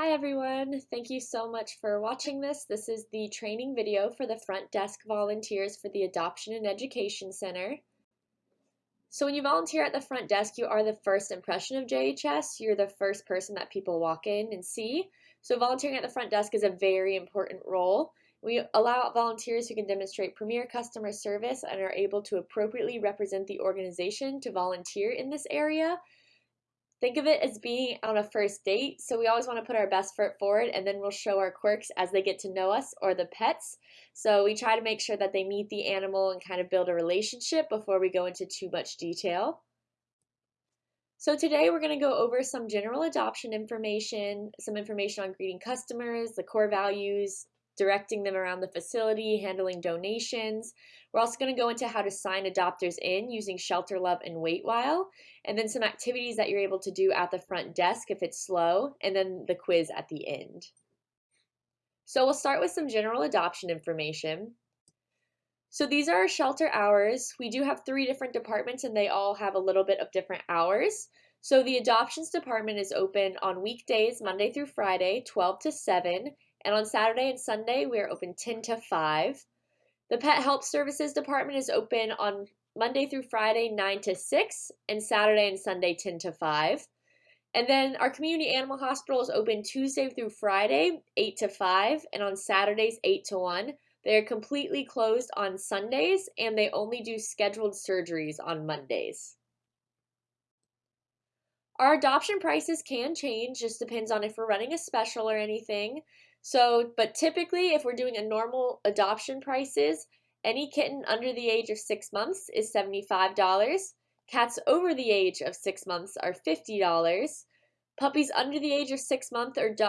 Hi everyone, thank you so much for watching this. This is the training video for the front desk volunteers for the Adoption and Education Center. So when you volunteer at the front desk, you are the first impression of JHS. You're the first person that people walk in and see. So volunteering at the front desk is a very important role. We allow volunteers who can demonstrate premier customer service and are able to appropriately represent the organization to volunteer in this area Think of it as being on a first date. So we always want to put our best foot forward and then we'll show our quirks as they get to know us or the pets. So we try to make sure that they meet the animal and kind of build a relationship before we go into too much detail. So today we're going to go over some general adoption information, some information on greeting customers, the core values, directing them around the facility, handling donations. We're also going to go into how to sign adopters in using ShelterLuv and WaitWhile, and then some activities that you're able to do at the front desk if it's slow, and then the quiz at the end. So we'll start with some general adoption information. So these are our shelter hours. We do have three different departments and they all have a little bit of different hours. So the adoptions department is open on weekdays, Monday through Friday, 12 to 7, and on Saturday and Sunday, we are open 10 to 5. The Pet Help Services Department is open on Monday through Friday, 9 to 6, and Saturday and Sunday, 10 to 5. And then our community animal hospital is open Tuesday through Friday, 8 to 5, and on Saturdays, 8 to 1. They are completely closed on Sundays, and they only do scheduled surgeries on Mondays. Our adoption prices can change, just depends on if we're running a special or anything. So, but typically, if we're doing a normal adoption prices, any kitten under the age of six months is $75. Cats over the age of six months are $50. Puppies under the age of six months or, do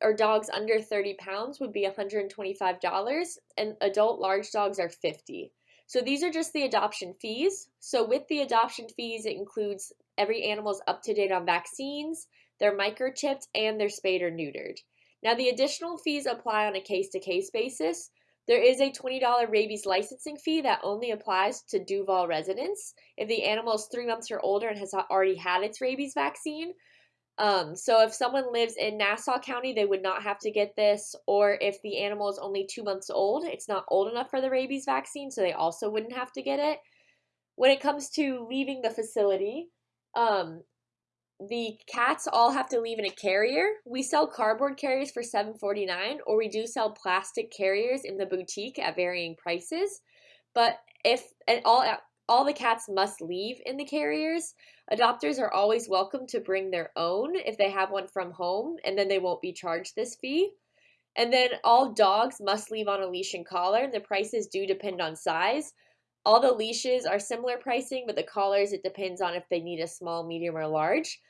or dogs under 30 pounds would be $125, and adult large dogs are 50 So these are just the adoption fees. So with the adoption fees, it includes every animal's up to date on vaccines, they're microchipped, and they're spayed or neutered. Now, the additional fees apply on a case to case basis. There is a $20 rabies licensing fee that only applies to Duval residents if the animal is three months or older and has already had its rabies vaccine. Um, so if someone lives in Nassau County, they would not have to get this, or if the animal is only two months old, it's not old enough for the rabies vaccine, so they also wouldn't have to get it. When it comes to leaving the facility, um, the cats all have to leave in a carrier. We sell cardboard carriers for $7.49 or we do sell plastic carriers in the boutique at varying prices. But if and all all the cats must leave in the carriers, adopters are always welcome to bring their own if they have one from home and then they won't be charged this fee. And then all dogs must leave on a leash and collar. The prices do depend on size. All the leashes are similar pricing, but the collars, it depends on if they need a small, medium, or large.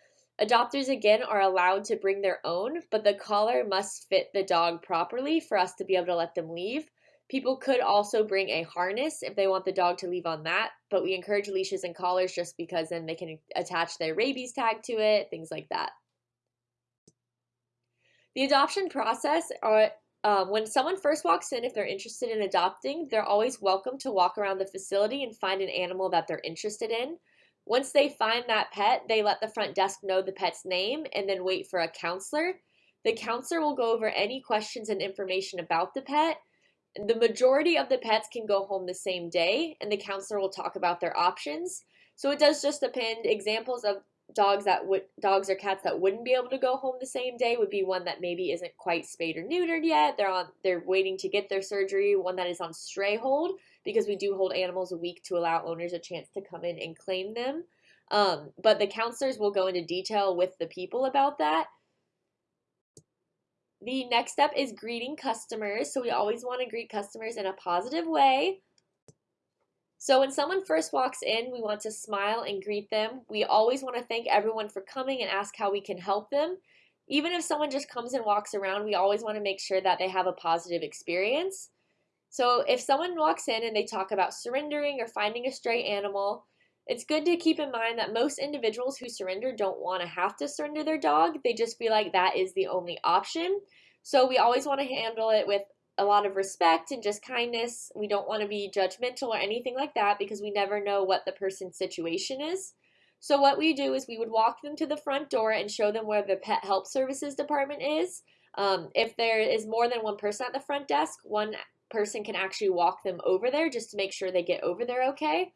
Adopters again are allowed to bring their own, but the collar must fit the dog properly for us to be able to let them leave. People could also bring a harness if they want the dog to leave on that, but we encourage leashes and collars just because then they can attach their rabies tag to it, things like that. The adoption process um, when someone first walks in, if they're interested in adopting, they're always welcome to walk around the facility and find an animal that they're interested in. Once they find that pet, they let the front desk know the pet's name and then wait for a counselor. The counselor will go over any questions and information about the pet. The majority of the pets can go home the same day, and the counselor will talk about their options. So it does just depend. Examples of dogs that would dogs or cats that wouldn't be able to go home the same day would be one that maybe isn't quite spayed or neutered yet. They're on they're waiting to get their surgery, one that is on stray hold because we do hold animals a week to allow owners a chance to come in and claim them. Um, but the counselors will go into detail with the people about that. The next step is greeting customers. So we always want to greet customers in a positive way. So when someone first walks in, we want to smile and greet them. We always want to thank everyone for coming and ask how we can help them. Even if someone just comes and walks around, we always want to make sure that they have a positive experience. So if someone walks in and they talk about surrendering or finding a stray animal, it's good to keep in mind that most individuals who surrender don't want to have to surrender their dog. They just feel like that is the only option. So we always want to handle it with a lot of respect and just kindness. We don't want to be judgmental or anything like that because we never know what the person's situation is. So what we do is we would walk them to the front door and show them where the pet help services department is. Um, if there is more than one person at the front desk, one person can actually walk them over there just to make sure they get over there okay.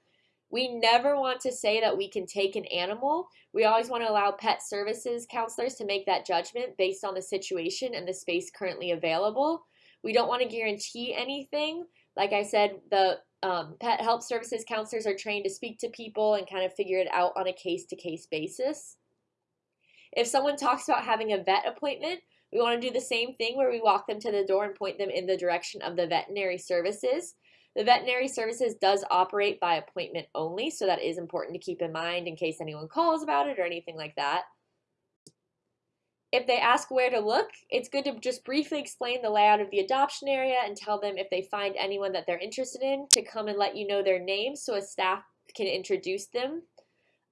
We never want to say that we can take an animal. We always want to allow pet services counselors to make that judgment based on the situation and the space currently available. We don't want to guarantee anything. Like I said, the um, pet help services counselors are trained to speak to people and kind of figure it out on a case to case basis. If someone talks about having a vet appointment, we want to do the same thing where we walk them to the door and point them in the direction of the veterinary services. The veterinary services does operate by appointment only, so that is important to keep in mind in case anyone calls about it or anything like that. If they ask where to look, it's good to just briefly explain the layout of the adoption area and tell them if they find anyone that they're interested in to come and let you know their name so a staff can introduce them.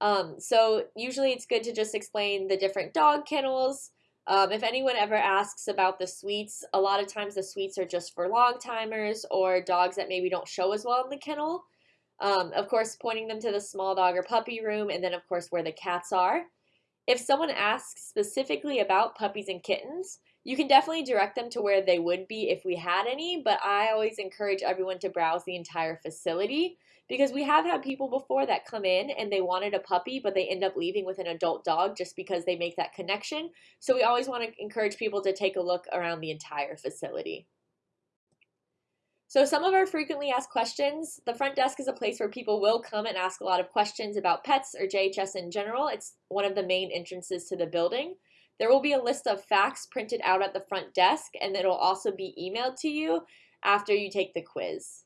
Um, so usually it's good to just explain the different dog kennels, um, if anyone ever asks about the suites, a lot of times the suites are just for long timers or dogs that maybe don't show as well in the kennel. Um, of course, pointing them to the small dog or puppy room, and then, of course, where the cats are. If someone asks specifically about puppies and kittens, you can definitely direct them to where they would be if we had any, but I always encourage everyone to browse the entire facility because we have had people before that come in and they wanted a puppy, but they end up leaving with an adult dog just because they make that connection. So we always want to encourage people to take a look around the entire facility. So some of our frequently asked questions, the front desk is a place where people will come and ask a lot of questions about pets or JHS in general. It's one of the main entrances to the building. There will be a list of facts printed out at the front desk and it'll also be emailed to you after you take the quiz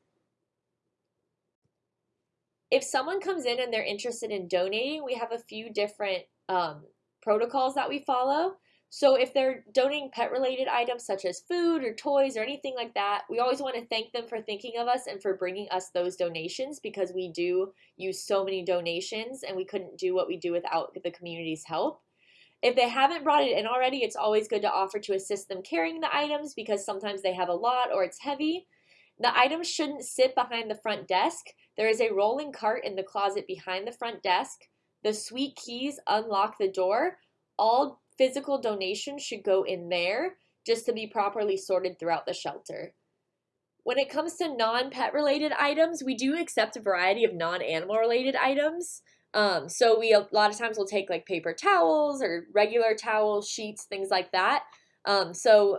if someone comes in and they're interested in donating, we have a few different um, protocols that we follow. So if they're donating pet related items such as food or toys or anything like that, we always want to thank them for thinking of us and for bringing us those donations because we do use so many donations and we couldn't do what we do without the community's help. If they haven't brought it in already, it's always good to offer to assist them carrying the items because sometimes they have a lot or it's heavy. The items shouldn't sit behind the front desk. There is a rolling cart in the closet behind the front desk. The suite keys unlock the door. All physical donations should go in there just to be properly sorted throughout the shelter. When it comes to non-pet related items, we do accept a variety of non-animal related items. Um, so we a lot of times will take like paper towels or regular towels, sheets, things like that. Um, so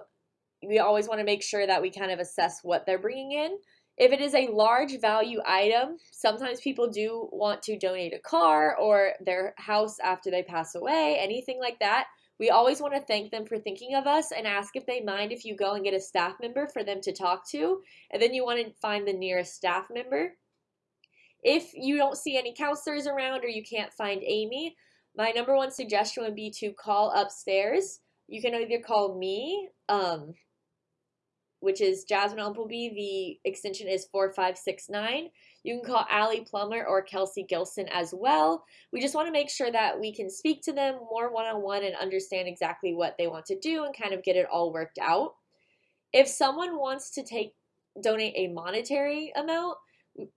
we always want to make sure that we kind of assess what they're bringing in. If it is a large value item, sometimes people do want to donate a car or their house after they pass away, anything like that. We always want to thank them for thinking of us and ask if they mind if you go and get a staff member for them to talk to. And then you want to find the nearest staff member. If you don't see any counselors around or you can't find Amy, my number one suggestion would be to call upstairs. You can either call me, um, which is Jasmine Umpleby. The extension is 4569. You can call Allie Plummer or Kelsey Gilson as well. We just want to make sure that we can speak to them more one on one and understand exactly what they want to do and kind of get it all worked out. If someone wants to take donate a monetary amount,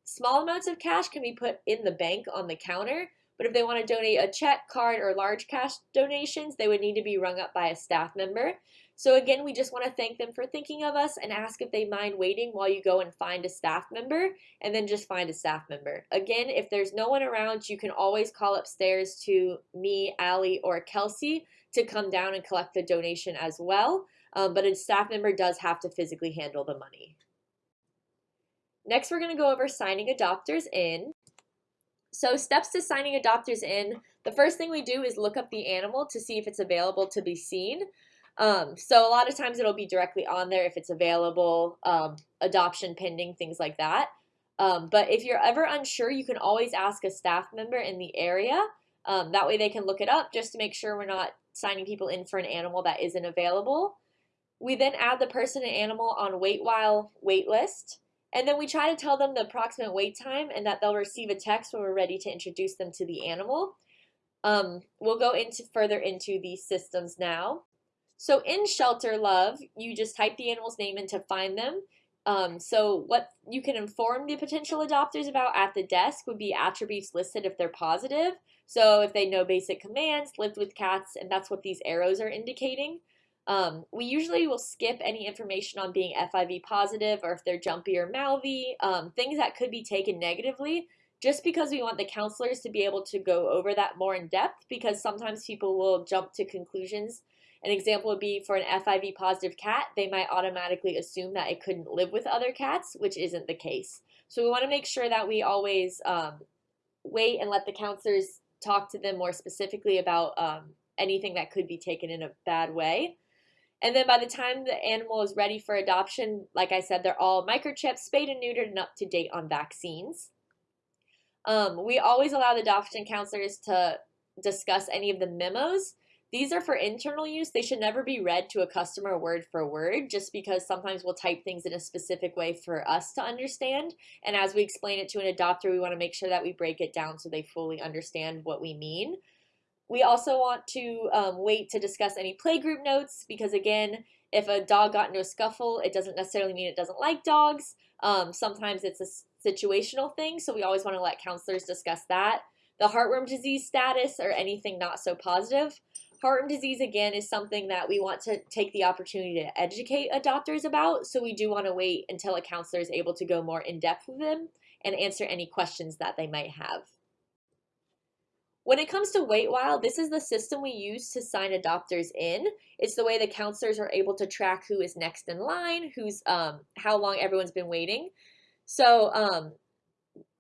small amounts of cash can be put in the bank on the counter. But if they want to donate a check, card, or large cash donations, they would need to be rung up by a staff member. So again, we just want to thank them for thinking of us and ask if they mind waiting while you go and find a staff member and then just find a staff member. Again, if there's no one around, you can always call upstairs to me, Allie, or Kelsey to come down and collect the donation as well. Um, but a staff member does have to physically handle the money. Next, we're going to go over signing adopters in. So steps to signing adopters in, the first thing we do is look up the animal to see if it's available to be seen. Um, so a lot of times it'll be directly on there if it's available, um, adoption pending, things like that. Um, but if you're ever unsure, you can always ask a staff member in the area. Um, that way they can look it up just to make sure we're not signing people in for an animal that isn't available. We then add the person and animal on WaitWhile wait list. And then we try to tell them the approximate wait time and that they'll receive a text when we're ready to introduce them to the animal. Um, we'll go into further into these systems now. So in ShelterLuv, you just type the animal's name in to find them. Um, so what you can inform the potential adopters about at the desk would be attributes listed if they're positive. So if they know basic commands, lived with cats, and that's what these arrows are indicating. Um, we usually will skip any information on being FIV positive or if they're jumpy or mouthy, um, things that could be taken negatively, just because we want the counselors to be able to go over that more in depth because sometimes people will jump to conclusions. An example would be for an FIV positive cat, they might automatically assume that it couldn't live with other cats, which isn't the case. So we want to make sure that we always um, wait and let the counselors talk to them more specifically about um, anything that could be taken in a bad way. And then by the time the animal is ready for adoption, like I said, they're all microchipped, spayed and neutered, and up to date on vaccines. Um, we always allow the adoption counselors to discuss any of the memos. These are for internal use. They should never be read to a customer word for word, just because sometimes we'll type things in a specific way for us to understand. And as we explain it to an adopter, we want to make sure that we break it down so they fully understand what we mean. We also want to um, wait to discuss any playgroup notes because again, if a dog got into a scuffle, it doesn't necessarily mean it doesn't like dogs. Um, sometimes it's a situational thing, so we always want to let counselors discuss that. The heartworm disease status or anything not so positive. Heartworm disease, again, is something that we want to take the opportunity to educate adopters about, so we do want to wait until a counselor is able to go more in depth with them and answer any questions that they might have. When it comes to WaitWhile, this is the system we use to sign adopters in. It's the way the counselors are able to track who is next in line, who's um, how long everyone's been waiting. So um,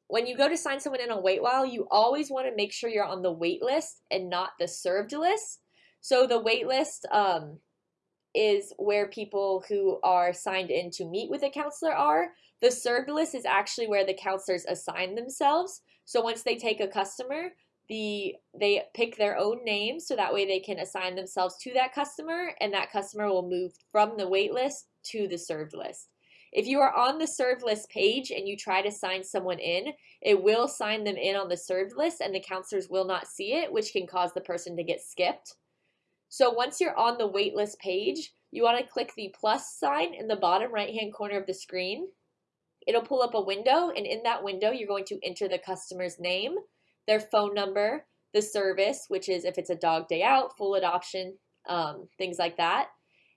when you go to sign someone in on WaitWhile, you always want to make sure you're on the wait list and not the served list. So the wait list um, is where people who are signed in to meet with a counselor are. The served list is actually where the counselors assign themselves. So once they take a customer, the they pick their own name so that way they can assign themselves to that customer and that customer will move from the wait list to the served list. If you are on the served list page and you try to sign someone in, it will sign them in on the served list and the counselors will not see it, which can cause the person to get skipped. So once you're on the waitlist page, you want to click the plus sign in the bottom right hand corner of the screen. It'll pull up a window and in that window you're going to enter the customer's name, their phone number, the service, which is if it's a dog day out, full adoption, um, things like that.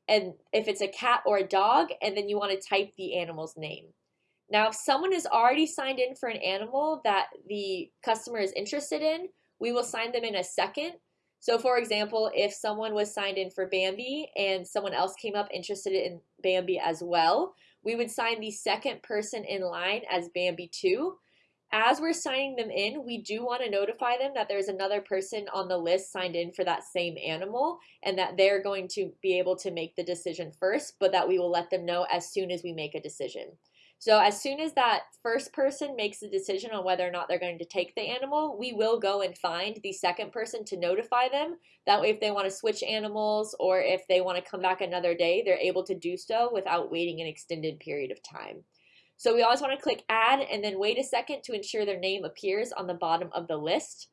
And if it's a cat or a dog, and then you want to type the animal's name. Now, if someone is already signed in for an animal that the customer is interested in, we will sign them in a second. So, for example, if someone was signed in for Bambi and someone else came up interested in Bambi as well, we would sign the second person in line as Bambi 2 as we're signing them in, we do want to notify them that there's another person on the list signed in for that same animal and that they're going to be able to make the decision first, but that we will let them know as soon as we make a decision. So as soon as that first person makes the decision on whether or not they're going to take the animal, we will go and find the second person to notify them. That way if they want to switch animals or if they want to come back another day, they're able to do so without waiting an extended period of time. So we always want to click add and then wait a second to ensure their name appears on the bottom of the list.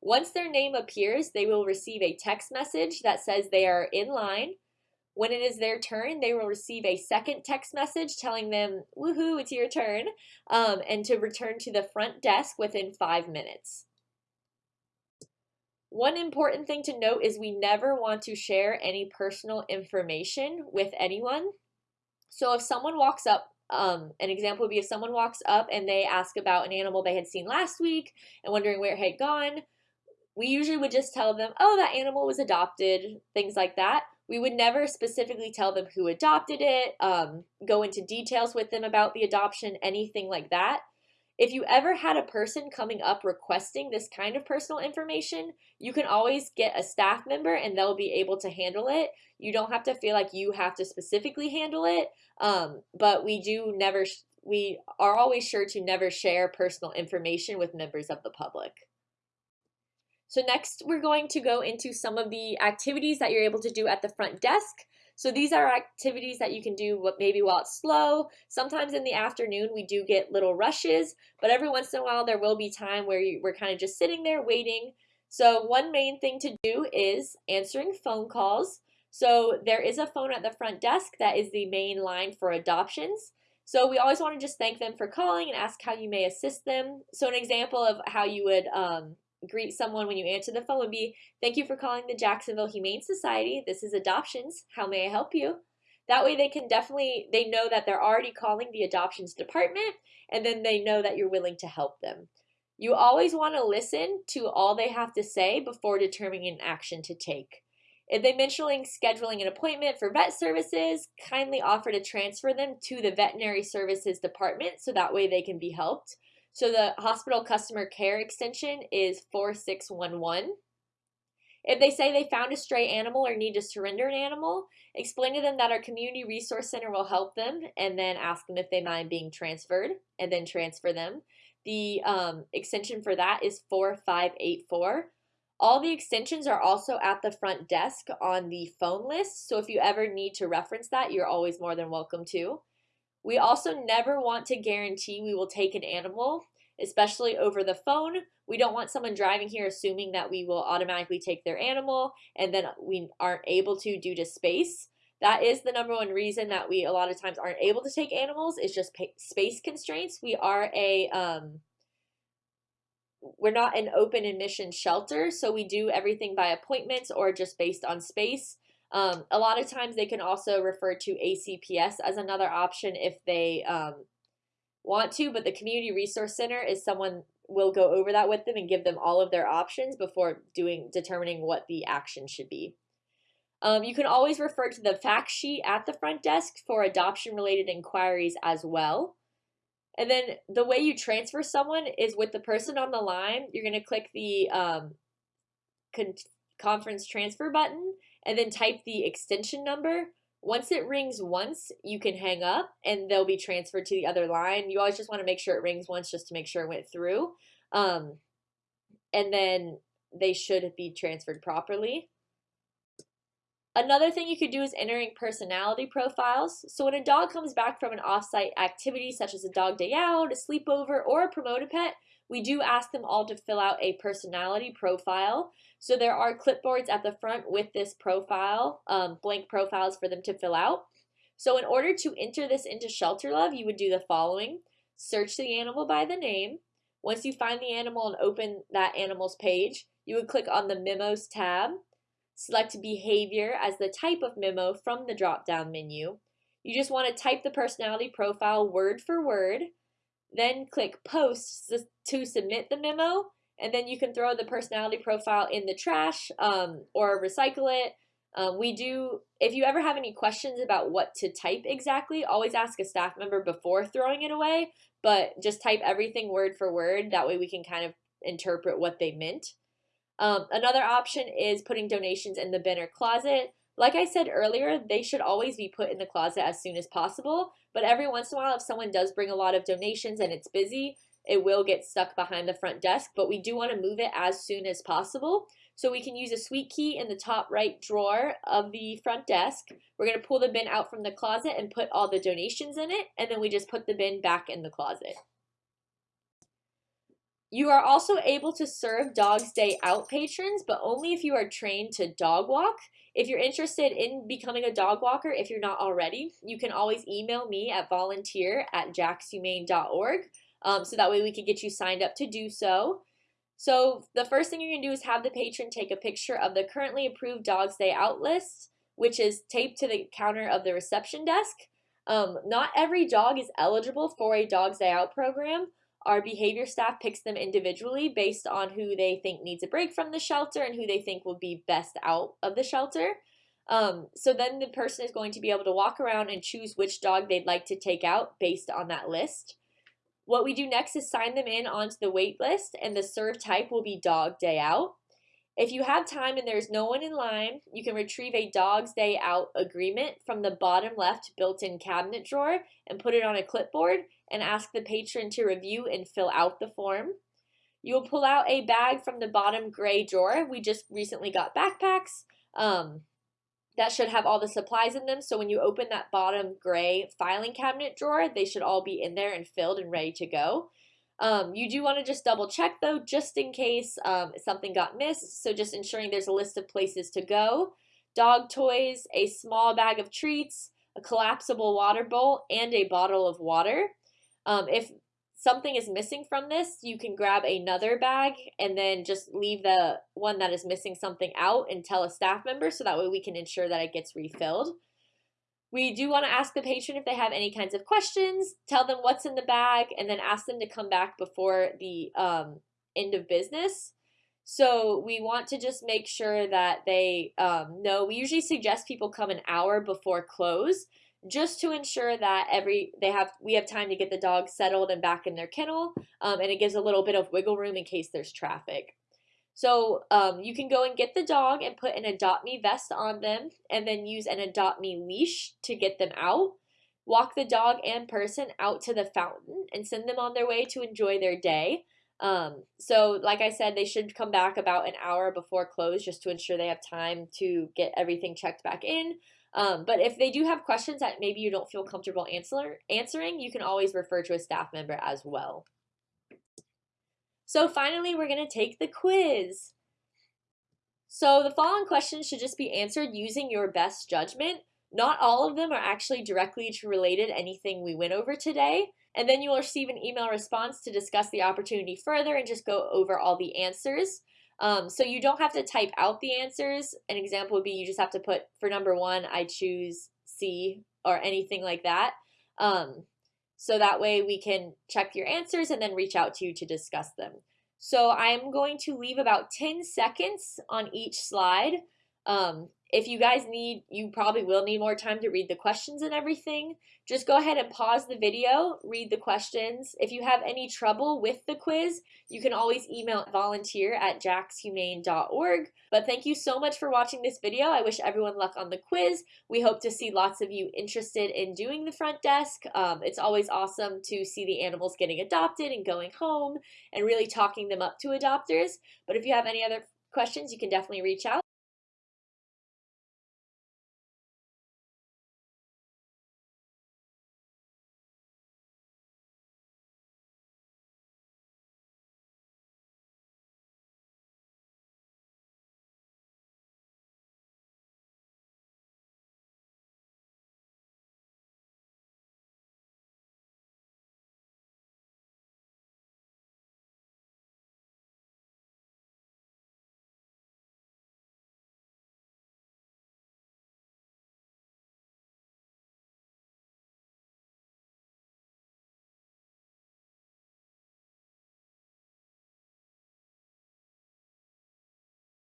Once their name appears, they will receive a text message that says they are in line. When it is their turn, they will receive a second text message telling them, woohoo, it's your turn, um, and to return to the front desk within five minutes. One important thing to note is we never want to share any personal information with anyone. So if someone walks up um, an example would be if someone walks up and they ask about an animal they had seen last week and wondering where it had gone, we usually would just tell them, oh, that animal was adopted, things like that. We would never specifically tell them who adopted it, um, go into details with them about the adoption, anything like that. If you ever had a person coming up requesting this kind of personal information, you can always get a staff member and they'll be able to handle it. You don't have to feel like you have to specifically handle it, um, but we do never, we are always sure to never share personal information with members of the public. So next, we're going to go into some of the activities that you're able to do at the front desk. So these are activities that you can do maybe while it's slow. Sometimes in the afternoon we do get little rushes, but every once in a while there will be time where you, we're kind of just sitting there waiting. So one main thing to do is answering phone calls. So there is a phone at the front desk that is the main line for adoptions. So we always want to just thank them for calling and ask how you may assist them. So an example of how you would um, greet someone when you answer the phone would be, Thank you for calling the Jacksonville Humane Society. This is adoptions. How may I help you? That way they can definitely, they know that they're already calling the adoptions department and then they know that you're willing to help them. You always want to listen to all they have to say before determining an action to take. If they mention scheduling an appointment for vet services, kindly offer to transfer them to the veterinary services department so that way they can be helped. So the hospital customer care extension is 4611. If they say they found a stray animal or need to surrender an animal, explain to them that our community resource center will help them and then ask them if they mind being transferred and then transfer them. The um, extension for that is 4584. All the extensions are also at the front desk on the phone list, so if you ever need to reference that, you're always more than welcome to. We also never want to guarantee we will take an animal, especially over the phone. We don't want someone driving here assuming that we will automatically take their animal and then we aren't able to due to space. That is the number one reason that we a lot of times aren't able to take animals is just space constraints. We are a um, we're not an open admission shelter, so we do everything by appointments or just based on space. Um, a lot of times they can also refer to ACPS as another option if they um, want to, but the Community Resource Center is someone will go over that with them and give them all of their options before doing determining what the action should be. Um, you can always refer to the fact sheet at the front desk for adoption related inquiries as well. And then the way you transfer someone is with the person on the line. You're going to click the um, con conference transfer button and then type the extension number. Once it rings once, you can hang up and they'll be transferred to the other line. You always just want to make sure it rings once just to make sure it went through. Um, and then they should be transferred properly. Another thing you could do is entering personality profiles. So when a dog comes back from an offsite activity such as a dog day out, a sleepover, or a promoted pet, we do ask them all to fill out a personality profile. So there are clipboards at the front with this profile, um, blank profiles for them to fill out. So in order to enter this into ShelterLuv, you would do the following. Search the animal by the name. Once you find the animal and open that animal's page, you would click on the Memos tab. Select Behavior as the type of memo from the drop-down menu. You just want to type the personality profile word for word. Then click Post to submit the memo, and then you can throw the personality profile in the trash um, or recycle it. Um, we do, if you ever have any questions about what to type exactly, always ask a staff member before throwing it away, but just type everything word for word. That way we can kind of interpret what they meant. Um, another option is putting donations in the bin or closet. Like I said earlier, they should always be put in the closet as soon as possible, but every once in a while, if someone does bring a lot of donations and it's busy, it will get stuck behind the front desk, but we do want to move it as soon as possible. So we can use a suite key in the top right drawer of the front desk. We're going to pull the bin out from the closet and put all the donations in it, and then we just put the bin back in the closet. You are also able to serve Dogs Day Out patrons, but only if you are trained to dog walk. If you're interested in becoming a dog walker, if you're not already, you can always email me at volunteer at jaxhumane.org um, so that way we can get you signed up to do so. So the first thing you're going to do is have the patron take a picture of the currently approved Dogs Day Out list, which is taped to the counter of the reception desk. Um, not every dog is eligible for a Dogs Day Out program. Our behavior staff picks them individually based on who they think needs a break from the shelter and who they think will be best out of the shelter. Um, so then the person is going to be able to walk around and choose which dog they'd like to take out based on that list. What we do next is sign them in onto the wait list and the serve type will be dog day out. If you have time and there's no one in line, you can retrieve a Dog's Day Out agreement from the bottom left built-in cabinet drawer and put it on a clipboard and ask the patron to review and fill out the form. You will pull out a bag from the bottom gray drawer. We just recently got backpacks. Um, that should have all the supplies in them. So when you open that bottom gray filing cabinet drawer, they should all be in there and filled and ready to go. Um, you do want to just double check though, just in case um, something got missed. So just ensuring there's a list of places to go. Dog toys, a small bag of treats, a collapsible water bowl, and a bottle of water. Um, if something is missing from this, you can grab another bag and then just leave the one that is missing something out and tell a staff member so that way we can ensure that it gets refilled. We do want to ask the patron if they have any kinds of questions, tell them what's in the bag, and then ask them to come back before the um, end of business. So we want to just make sure that they um, know. We usually suggest people come an hour before close just to ensure that every they have we have time to get the dog settled and back in their kennel um, and it gives a little bit of wiggle room in case there's traffic so um, you can go and get the dog and put an adopt me vest on them and then use an adopt me leash to get them out walk the dog and person out to the fountain and send them on their way to enjoy their day um, so like I said, they should come back about an hour before close just to ensure they have time to get everything checked back in. Um, but if they do have questions that maybe you don't feel comfortable answer, answering, you can always refer to a staff member as well. So finally, we're going to take the quiz. So the following questions should just be answered using your best judgment. Not all of them are actually directly related anything we went over today. And then you will receive an email response to discuss the opportunity further and just go over all the answers. Um, so you don't have to type out the answers. An example would be you just have to put for number one, I choose C or anything like that. Um, so that way we can check your answers and then reach out to you to discuss them. So I'm going to leave about 10 seconds on each slide. Um, if you guys need, you probably will need more time to read the questions and everything. Just go ahead and pause the video, read the questions. If you have any trouble with the quiz, you can always email volunteer at jaxhumane.org. But thank you so much for watching this video. I wish everyone luck on the quiz. We hope to see lots of you interested in doing the front desk. Um, it's always awesome to see the animals getting adopted and going home and really talking them up to adopters. But if you have any other questions, you can definitely reach out.